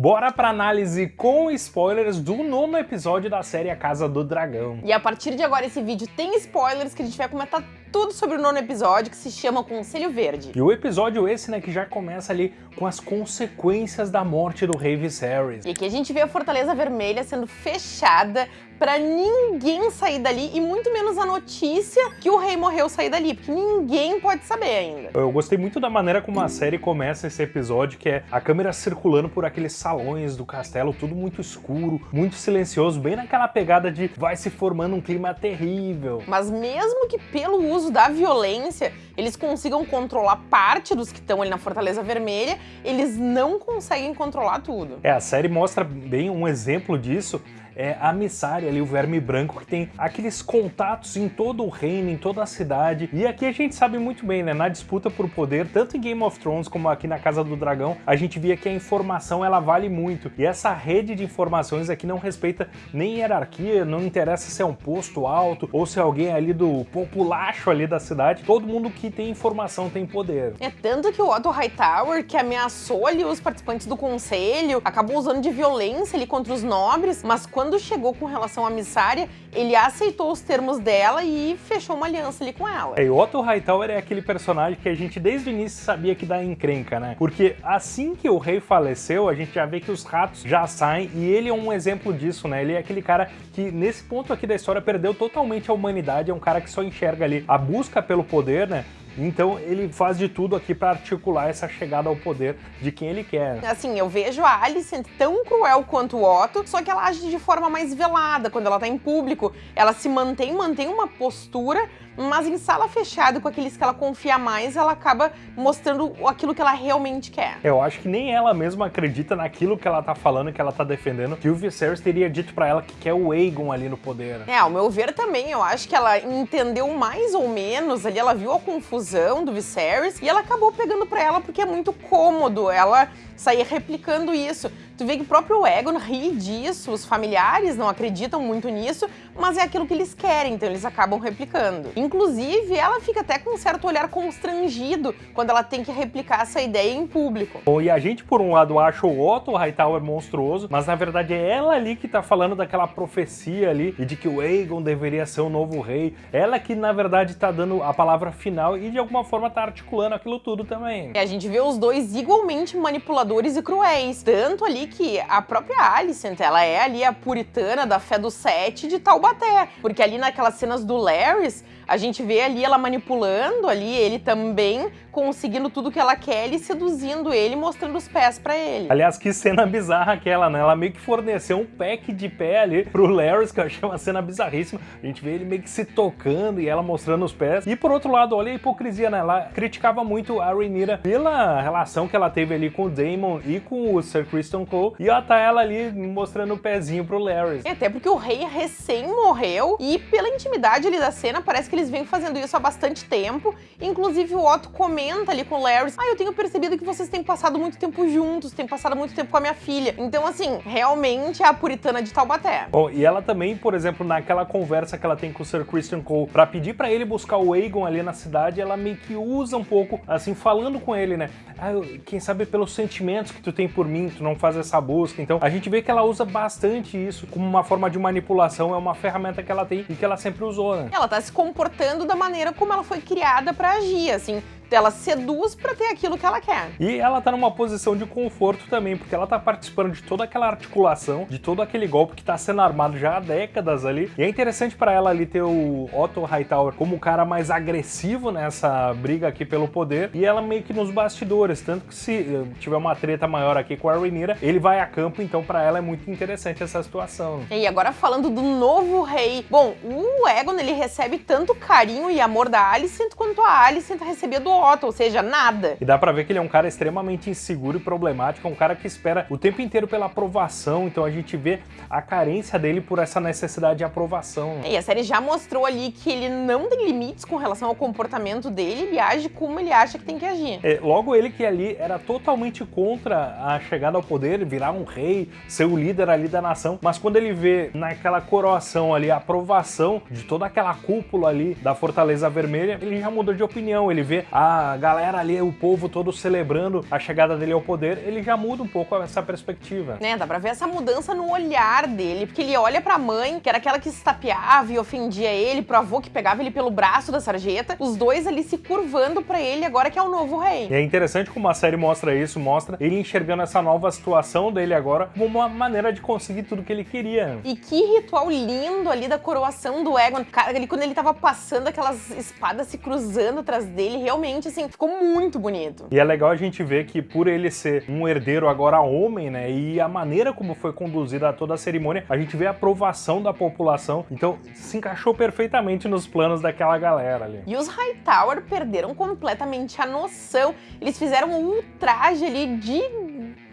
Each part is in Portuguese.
Bora pra análise com spoilers do nono episódio da série A Casa do Dragão. E a partir de agora esse vídeo tem spoilers que a gente vai comentar tudo sobre o nono episódio, que se chama Conselho Verde. E o episódio esse, né, que já começa ali com as consequências da morte do rei Viserys. E aqui a gente vê a Fortaleza Vermelha sendo fechada pra ninguém sair dali e muito menos a notícia que o rei morreu sair dali, porque ninguém pode saber ainda. Eu gostei muito da maneira como a série começa esse episódio, que é a câmera circulando por aqueles salões do castelo, tudo muito escuro, muito silencioso, bem naquela pegada de vai se formando um clima terrível. Mas mesmo que pelo uso da violência eles consigam controlar parte dos que estão ali na Fortaleza Vermelha, eles não conseguem controlar tudo. É, a série mostra bem um exemplo disso é a Missária ali, o verme branco, que tem aqueles contatos em todo o reino, em toda a cidade. E aqui a gente sabe muito bem, né, na disputa por poder, tanto em Game of Thrones como aqui na Casa do Dragão, a gente via que a informação ela vale muito. E essa rede de informações aqui não respeita nem hierarquia, não interessa se é um posto alto ou se é alguém ali do populacho ali da cidade. Todo mundo que tem informação tem poder. É tanto que o Otto Hightower, que ameaçou ali os participantes do conselho, acabou usando de violência ali contra os nobres, mas quando quando chegou com relação à Missária, ele aceitou os termos dela e fechou uma aliança ali com ela. É, e Otto Hightower é aquele personagem que a gente desde o início sabia que dá encrenca, né? Porque assim que o rei faleceu, a gente já vê que os ratos já saem e ele é um exemplo disso, né? Ele é aquele cara que nesse ponto aqui da história perdeu totalmente a humanidade, é um cara que só enxerga ali a busca pelo poder, né? Então ele faz de tudo aqui para articular essa chegada ao poder de quem ele quer. Assim, eu vejo a Alicent tão cruel quanto o Otto, só que ela age de forma mais velada quando ela tá em público. Ela se mantém, mantém uma postura mas em sala fechada, com aqueles que ela confia mais, ela acaba mostrando aquilo que ela realmente quer. Eu acho que nem ela mesma acredita naquilo que ela tá falando, que ela tá defendendo, que o Viserys teria dito para ela que quer o Aegon ali no poder. É, ao meu ver também, eu acho que ela entendeu mais ou menos ali, ela viu a confusão do Viserys e ela acabou pegando para ela porque é muito cômodo ela sair replicando isso. Tu vê que o próprio Egon ri disso, os familiares não acreditam muito nisso, mas é aquilo que eles querem, então eles acabam replicando. Inclusive, ela fica até com um certo olhar constrangido quando ela tem que replicar essa ideia em público. Bom, e a gente, por um lado, acha o Otto Hightower monstruoso, mas na verdade é ela ali que tá falando daquela profecia ali e de que o Aegon deveria ser o novo rei. Ela que, na verdade, tá dando a palavra final e de alguma forma tá articulando aquilo tudo também. E a gente vê os dois igualmente manipuladores e cruéis, tanto ali que a própria Alicent, ela é ali a puritana da fé do sete de Taubaté, porque ali naquelas cenas do Larrys, a gente vê ali ela manipulando ali ele também, conseguindo tudo que ela quer e seduzindo ele, mostrando os pés pra ele. Aliás, que cena bizarra aquela, né? Ela meio que forneceu um pack de pé ali pro Larrys, que eu achei uma cena bizarríssima. A gente vê ele meio que se tocando e ela mostrando os pés. E por outro lado, olha a hipocrisia, né? Ela criticava muito a Rhaenyra pela relação que ela teve ali com o Daemon e com o Sir Christian Cole. E ela tá ela ali mostrando o pezinho pro Larrys. É, até porque o rei recém morreu e pela intimidade ali da cena, parece que eles vêm fazendo isso há bastante tempo. Inclusive o Otto comenta ali com o Larry, ah, eu tenho percebido que vocês têm passado muito tempo juntos, têm passado muito tempo com a minha filha. Então, assim, realmente é a puritana de Taubaté. Bom, e ela também, por exemplo, naquela conversa que ela tem com o Sir Christian Cole pra pedir pra ele buscar o Aegon ali na cidade, ela meio que usa um pouco, assim, falando com ele, né? Ah, eu, quem sabe pelos sentimentos que tu tem por mim, tu não faz essa busca. Então, a gente vê que ela usa bastante isso como uma forma de manipulação, é uma ferramenta que ela tem e que ela sempre usou, né? Ela tá se comportando da maneira como ela foi criada para agir, assim ela seduz para ter aquilo que ela quer. E ela tá numa posição de conforto também, porque ela tá participando de toda aquela articulação, de todo aquele golpe que tá sendo armado já há décadas ali. E é interessante para ela ali ter o Otto Hightower como o cara mais agressivo nessa briga aqui pelo poder, e ela meio que nos bastidores, tanto que se eh, tiver uma treta maior aqui com a Rhaenyra, ele vai a campo, então para ela é muito interessante essa situação. E agora falando do novo rei, bom, o Egon ele recebe tanto carinho e amor da Alicent quanto a Alicent recebia do Otto, ou seja, nada. E dá pra ver que ele é um cara extremamente inseguro e problemático, é um cara que espera o tempo inteiro pela aprovação, então a gente vê a carência dele por essa necessidade de aprovação. E a série já mostrou ali que ele não tem limites com relação ao comportamento dele, ele age como ele acha que tem que agir. É, logo ele que ali era totalmente contra a chegada ao poder, virar um rei, ser o líder ali da nação, mas quando ele vê naquela coroação ali a aprovação de toda aquela cúpula ali da Fortaleza Vermelha, ele já mudou de opinião, ele vê a a galera ali, o povo todo celebrando a chegada dele ao poder, ele já muda um pouco essa perspectiva. Né, dá pra ver essa mudança no olhar dele, porque ele olha pra mãe, que era aquela que se tapeava e ofendia ele, pro avô que pegava ele pelo braço da sarjeta, os dois ali se curvando pra ele agora que é o novo rei. E é interessante como a série mostra isso, mostra ele enxergando essa nova situação dele agora como uma maneira de conseguir tudo que ele queria. E que ritual lindo ali da coroação do Egon. Cara, ali, quando ele tava passando aquelas espadas se cruzando atrás dele, realmente, assim, ficou muito bonito. E é legal a gente ver que por ele ser um herdeiro agora homem, né, e a maneira como foi conduzida toda a cerimônia, a gente vê a aprovação da população. Então, se encaixou perfeitamente nos planos daquela galera ali. E os Hightower perderam completamente a noção. Eles fizeram um ultraje ali de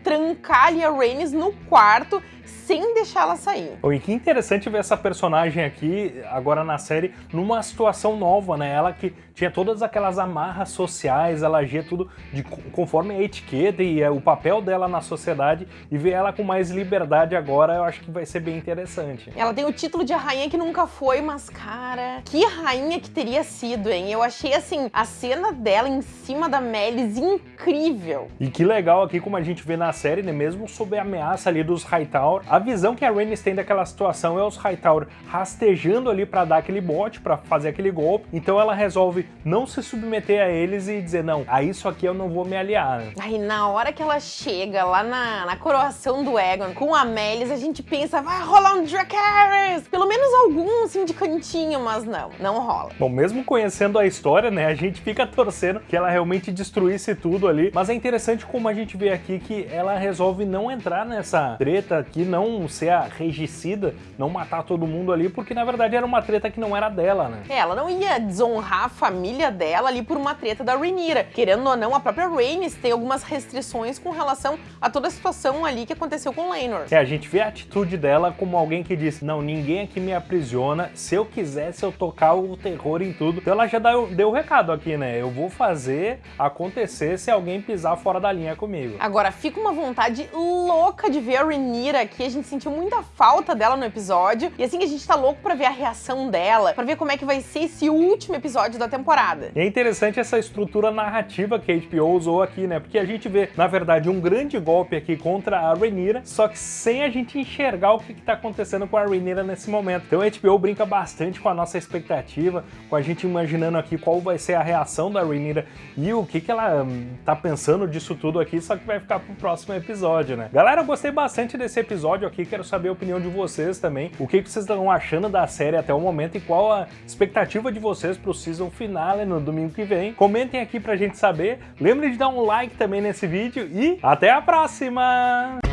trancar ali a Rhaenys no quarto sem deixá-la sair. Oh, e que interessante ver essa personagem aqui, agora na série, numa situação nova, né? Ela que tinha todas aquelas amarras sociais, ela agia tudo de, conforme a etiqueta e é, o papel dela na sociedade, e ver ela com mais liberdade agora, eu acho que vai ser bem interessante. Ela tem o título de rainha que nunca foi, mas cara, que rainha que teria sido, hein? Eu achei, assim, a cena dela em cima da Melis incrível. E que legal aqui, como a gente vê na série, né? Mesmo sob a ameaça ali dos Hightower, a visão que a Rhaenys tem daquela situação é os Hightower rastejando ali para dar aquele bote, para fazer aquele golpe. Então ela resolve não se submeter a eles e dizer, não, a isso aqui eu não vou me aliar. Aí na hora que ela chega lá na, na coroação do Egon com a Melis, a gente pensa, vai rolar um Dracarys! Pelo menos algum, assim, de cantinho, mas não, não rola. Bom, mesmo conhecendo a história, né, a gente fica torcendo que ela realmente destruísse tudo ali. Mas é interessante como a gente vê aqui que ela resolve não entrar nessa treta aqui, não ser a regicida, não matar todo mundo ali, porque na verdade era uma treta que não era dela, né? É, ela não ia desonrar a família dela ali por uma treta da Rhaenyra. Querendo ou não, a própria Rhaenys tem algumas restrições com relação a toda a situação ali que aconteceu com Laenor. É, a gente vê a atitude dela como alguém que diz, não, ninguém aqui me aprisiona, se eu quisesse eu tocar o terror em tudo. Então ela já deu, deu o recado aqui, né? Eu vou fazer acontecer se alguém pisar fora da linha comigo. Agora, fica uma vontade louca de ver a Rhaenyra aqui, a gente sentiu muita falta dela no episódio, e assim a gente tá louco pra ver a reação dela, pra ver como é que vai ser esse último episódio da temporada. E é interessante essa estrutura narrativa que a HBO usou aqui, né? Porque a gente vê, na verdade, um grande golpe aqui contra a Rhaenyra, só que sem a gente enxergar o que, que tá acontecendo com a Rhaenyra nesse momento. Então a HBO brinca bastante com a nossa expectativa, com a gente imaginando aqui qual vai ser a reação da Rhaenyra e o que, que ela hum, tá pensando disso tudo aqui, só que vai ficar pro próximo episódio, né? Galera, eu gostei bastante desse episódio aqui, quero saber a opinião de vocês também, o que, vocês estão achando da série até o momento e qual a expectativa de vocês pro season finale no domingo que vem. Comentem aqui pra gente saber, lembre de dar um like também nesse vídeo e até a próxima!